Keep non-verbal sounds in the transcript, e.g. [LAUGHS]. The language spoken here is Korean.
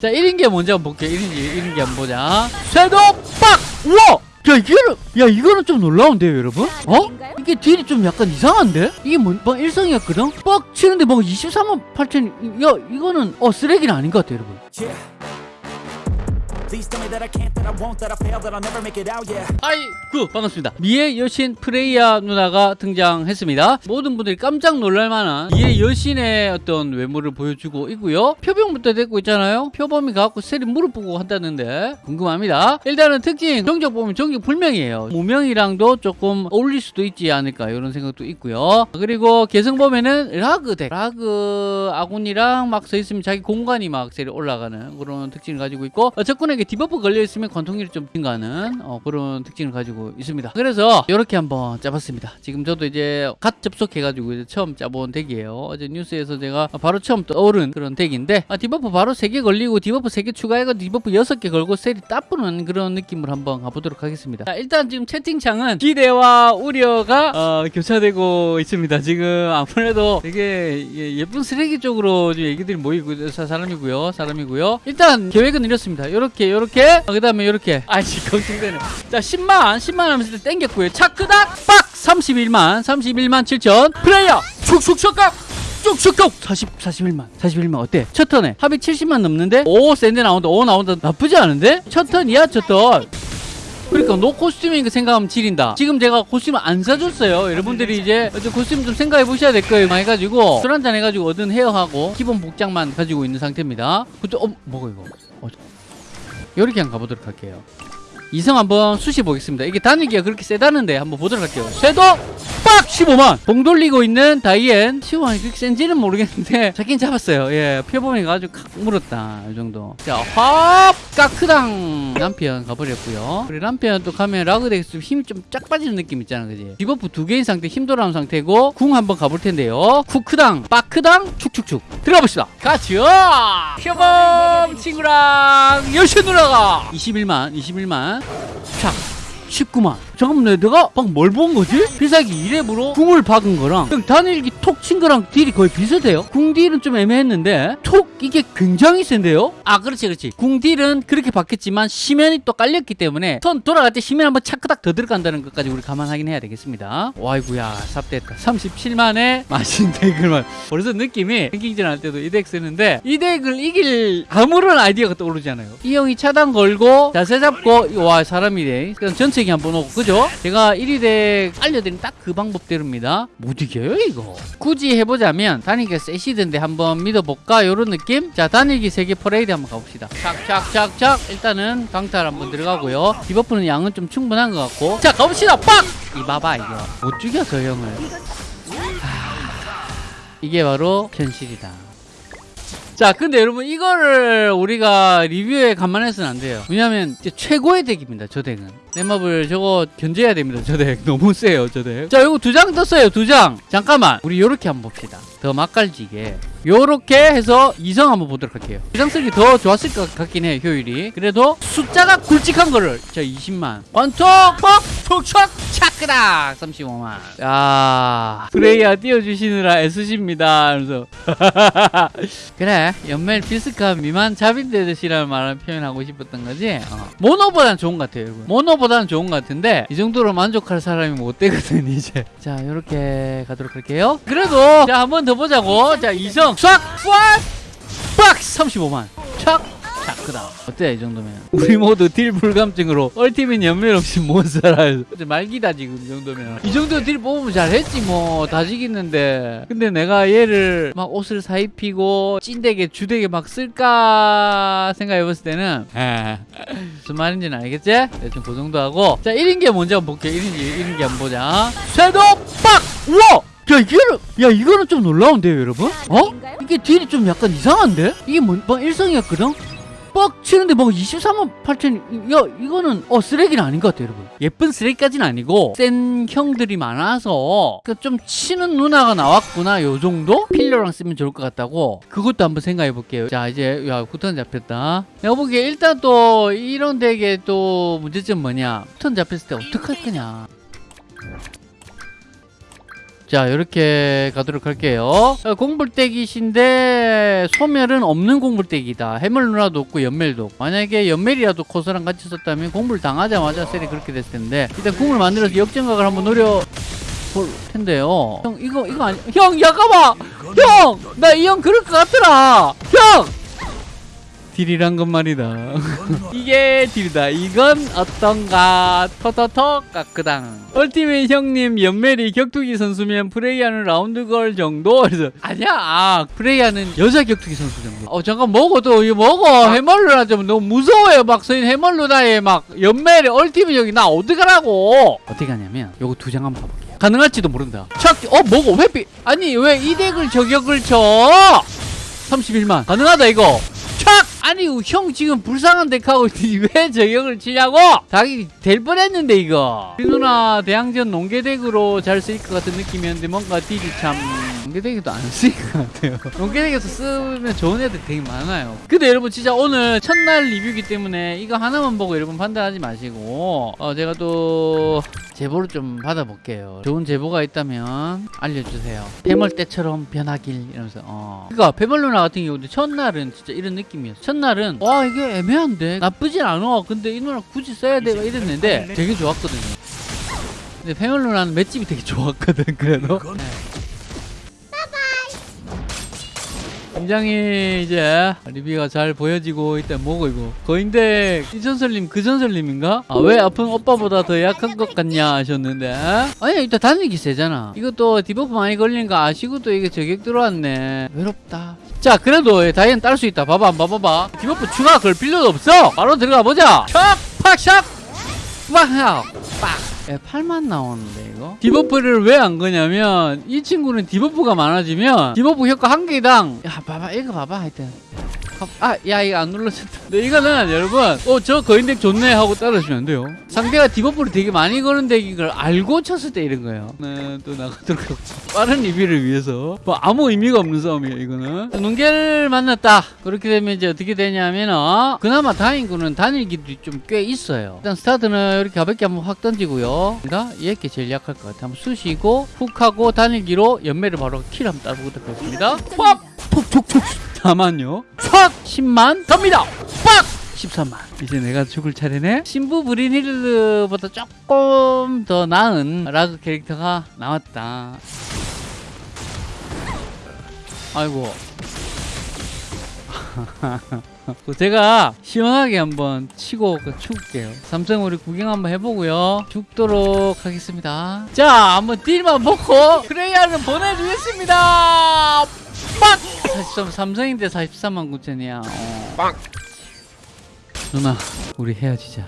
자 1인기 먼저 한번 볼게요 1인기 1인기 한번 보자 쇄도 빡! 우와! 야 이거는 야 이거는 좀 놀라운데요 여러분? 어? 이게 딜이 좀 약간 이상한데? 이게 뭐, 뭐 일성이었거든? 빡 치는데 뭐 23만 8천 야 이거는 어 쓰레기는 아닌 것 같아요 여러분 아이쿠 반갑습니다. 미의 여신 프레이야 누나가 등장했습니다. 모든 분들이 깜짝 놀랄만한 미의 여신의 어떤 외모를 보여주고 있고요. 표병부터 됐고 있잖아요. 표범이 갖고 세리 무릎 보고 한다는데 궁금합니다. 일단은 특징 정적 보면 정적 불명이에요. 무명이랑도 조금 어울릴 수도 있지 않을까 이런 생각도 있고요. 그리고 개성 보면은 라그 덱 라그 아군이랑 막 서 있으면 자기 공간이 막 세리 올라가는 그런 특징을 가지고 있고 어, 적군에 게 디버프 걸려 있으면 관통률이 좀 증가하는 어, 그런 특징을 가지고 있습니다. 그래서 이렇게 한번 짜봤습니다. 지금 저도 이제 갓 접속해가지고 이제 처음 짜본 덱이에요. 어제 뉴스에서 제가 바로 처음 떠오른 그런 덱인데 아, 디버프 바로 3개 걸리고 디버프 3개 추가해서 디버프 6개 걸고 셀이 따쁘는 그런 느낌으로 한번 가보도록 하겠습니다. 자, 일단 지금 채팅창은 기대와 우려가 어, 교차되고 있습니다. 지금 아무래도 되게 예- 예쁜 쓰레기 쪽으로 얘기들이 모이고 사- 사람이고요. 사람이고요. 일단 계획은 이렇습니다. 이렇게 이렇게 그 다음에 이렇게 아이씨 걱정되네. 자 10만 10만 하면서 땡겼고요. 차크닥 빡 31만 31만 7천 플레이어 축축 축각 쭉쭉쭉 40 41만 41만 어때? 첫 턴에 합이 70만 넘는데 오 센데 나온다 오 나온다 나쁘지 않은데? 첫 턴이야 첫턴 그러니까 노 코스튬이니까 생각하면 지린다. 지금 제가 코스튬을 안 사줬어요. 여러분들이 이제 코스튬 좀 생각해 보셔야 될 거예요. 해가지고 술 한잔 해가지고 얻은 헤어하고 기본 복장만 가지고 있는 상태입니다. 그때 어 뭐가 이거? 어, 이렇게 한번 가보도록 할게요. 이성 한번 수시 보겠습니다. 이게 단일기가 그렇게 세다는데 한번 보도록 할게요. 쇄도 빡 15만. 봉 돌리고 있는 다이앤 15만이 그렇게 센지는 모르겠는데 [LAUGHS] 잡긴 잡았어요. 예, 표범이가 아주 칵 물었다. 이 정도. 자, 화합 까크당 람피언 가버렸고요. 그리고 람피언 또 가면 라그덱스 힘이 좀 쫙 빠지는 느낌 있잖아, 그지? debuff 두 개인 상태 힘 돌아온 상태고 궁 한번 가볼 텐데요. 쿠크당, 빠크당, 축축축 들어가 봅시다. 같이요. 표범 친구랑 여신 누나가 21만, 21만. 촥 19만. 잠깐만 내가 방 뭘 본 거지? 필살기 2렙으로 궁을 박은 거랑 그 단일기 톡 친 거랑 딜이 거의 비슷해요. 궁 딜은 좀 애매했는데 톡 이게 굉장히 센데요? 아 그렇지 그렇지. 궁 딜은 그렇게 박혔지만 시면이 또 깔렸기 때문에 선 돌아갈 때 시면 한번 차크닥 더 들어간다는 것까지 우리 감안하긴 해야 되겠습니다. 와이구야 삽됐다. 37만에 마신 덱을만 벌써 느낌이 랭킹전 할 때도 이 덱 쓰는데 이 덱을 이길 아무런 아이디어가 떠오르지 않아요. 이 형이 차단 걸고 자세 잡고 와 사람이래 그럼 전체 기 한번 오고 그죠? 제가 1위 덱 알려드린 딱 그 방법대로입니다. 못 이겨요 이거? 굳이 해보자면 단일기가 세시던데 한번 믿어볼까? 요런 느낌? 자 단일기 세게 퍼레이드 한번 가봅시다. 착착착착. 일단은 강탈 한번 들어가고요. debuff는 양은 좀 충분한 것 같고. 자 가봅시다. 빡! 이 봐봐 이거. 못 죽여 저 형을. 이게 바로 현실이다. 자, 근데 여러분 이거를 우리가 리뷰에 감안해서는 안 돼요. 왜냐면 이제 최고의 덱입니다. 저 덱은. 넷마블 저거 견제해야 됩니다. 저 덱. [LAUGHS] 너무 세요. 저 덱. 자, 이거 두 장 떴어요. 두 장. 잠깐만. 우리 요렇게 한번 봅시다. 더 맛깔지게. 요렇게 해서 이성 한번 보도록 할게요. 두장 쓰기 더 좋았을 것 같긴 해요. 효율이. 그래도 숫자가 굵직한 거를 자 20만. 원톡 퍽 톡촉 차크락 35만. 야 프레이야 띄워주시느라 애쓰십니다. 그래서 [LAUGHS] 그래 연멜 비스카 미만 자빈데드시라는 말을 표현하고 싶었던 거지 어. 모노보다는 좋은 것 같아요 여러분 모노보다는 좋은 것 같은데 이 정도로 만족할 사람이 못 되거든 [LAUGHS] 이제 자 이렇게 가도록 할게요 그래도 자 한 번 더 보자고 자 이성 싹 빡! 35만 착! 자, 그다음 어때 이 정도면 우리 모두 딜 불감증으로 얼티밋 연멸 없이 못 살아요 말기다 지금 이 정도면 이 정도 딜 뽑으면 잘했지 뭐 다지겠는데 근데 내가 얘를 막 옷을 사입히고 찐되게 주되게 막 쓸까 생각해봤을 때는 에 무슨 말인지는 알겠지? 대충 그 정도 하고 자 1인기 먼저 한번 볼게요 1인기 1인기 한번 보자 쇄도 빡! 우와! 야 이거는 야 이거는 좀 놀라운데요 여러분? 어? 이게 딜이 좀 약간 이상한데? 이게 뭐, 뭐 일성이었거든? 빡 치는데 뭐 23만 8천 야 이거는 어 쓰레기는 아닌 것 같아요 여러분. 예쁜 쓰레기까지는 아니고 센 형들이 많아서 그좀 치는 누나가 나왔구나 요 정도? 필러랑 쓰면 좋을 것 같다고. 그것도 한번 생각해 볼게요. 자 이제 야 구턴 잡혔다. 내가 보기에 일단 또 이런 덱의 또 문제점 뭐냐? 구턴 잡혔을 때 어떡할 거냐 자 이렇게 가도록 할게요. 어, 공불대기신데 소멸은 없는 공불대기다. 해물 누나도 없고 연멜도 만약에 연멜이라도 코스랑 같이 썼다면 공불 당하자마자 셀이 그렇게 됐을 텐데 일단 궁을 만들어서 역전각을 한번 노려 볼 텐데요. 형 이거 이거 아니 형 잠깐만 형 나 이 형 그럴 것 같더라! 형 딜이란 건 말이다. [LAUGHS] 이게 딜이다. 이건 어떤가? 토토토 까끄당. 얼티메이 형님 연멜이 격투기 선수면 프레이하는 라운드 걸 정도? 그래서 아니야. 아 프레이하는 여자 격투기 선수 정도. 어 잠깐 먹어도 이거 먹어. 해멀루나 좀 너무 무서워요. 막 서인 해멀루나에 막 연멜이 얼티메이 형이 나 어떡하라고? 어떻게 하냐면 요거 두 장 한번 봐볼게요. 가능할지도 모른다. 착 어 먹어. 회피 아니 왜 이 덱을 저격을 쳐? 31만. 가능하다 이거. 착! 아니 형 지금 불쌍한 덱하고 [LAUGHS] 왜 저격을 치냐고? 닭이 될 뻔했는데 이거. 우리 누나 대항전 농계덱으로 잘 쓰일 것 같은 느낌이었는데 뭔가 딜이 참 농계덱에도 안 쓰일 것 같아요. [LAUGHS] 농계덱에서 쓰면 좋은 애들 되게 많아요. 근데 여러분 진짜 오늘 첫날 리뷰기 때문에 이거 하나만 보고 여러분 판단하지 마시고 어 제가 또 제보를 좀 받아볼게요. 좋은 제보가 있다면 알려주세요. 폐멀 때처럼 변하길 이러면서 어. 그니까 폐멀 누나 같은 경우도 첫날은 진짜 이런 느낌이었어 첫날은 와 이게 애매한데? 나쁘진 않아. 근데 이 누나 굳이 써야 돼? 이랬는데 되게 좋았거든요. 근데 누나는 맷집이 되게 좋았거든 그래도 굉장히 이제 리뷰가 잘 보여지고 있다 뭐고 이거 거인데 이 전설님 그 전설님인가? 아 왜 아픈 오빠보다 더 약한 것 같냐 하셨는데. 아니 일단 단일기 세잖아. 이것도 debuff 많이 걸린 거 아시고 또 이게 저격 들어왔네. 외롭다. 자 그래도 다이앤 딸 수 있다. 봐봐 봐봐봐. debuff 추가 걸 필요도 없어. 바로 들어가 보자. 촥팍샥! 빡! 빡! 예, 8만 나오는데 이거. debuff를 왜 안 거냐면 이 친구는 debuff가 많아지면 debuff 효과 한 개당 야 봐봐 이거 봐봐 하여튼 아야 이거 안 눌러졌다. 네, 이거는 여러분 어 저 거인덱 좋네 하고 따라주면 안 돼요. 상대가 debuff를 되게 많이 거는 덱인 걸 알고 쳤을 때 이런 거예요. 네, 또 나가도록 하고 빠른 리뷰를 위해서. 뭐 아무 의미가 없는 싸움이에요 이거는. 농계를 만났다. 그렇게 되면 이제 어떻게 되냐면 어, 그나마 다행인 단일기도 좀 꽤 있어요. 일단 스타트는 이렇게 가볍게 한번 확 던지고요. 그러니까 얘가 제일 약할 것 같아 한번 쑤시고 훅 하고 단일기로 연멜을 바로 kill 한번 따보도록 하겠습니다. 팍! 톡톡톡 다만요. 팍! 10만 갑니다. 팍! 13만. 이제 내가 죽을 차례네. 신부 브리닐드보다 조금 더 나은 라그 캐릭터가 나왔다. 아이고. [LAUGHS] 그 제가 시원하게 한번 치고 그 죽을게요. 삼성 우리 구경 한번 해보고요. 죽도록 하겠습니다. 자 한번 딜만 먹고 프레이야를 보내주겠습니다 빡! 43 삼성인데 43만 9천이야 어. 누나 우리 헤어지자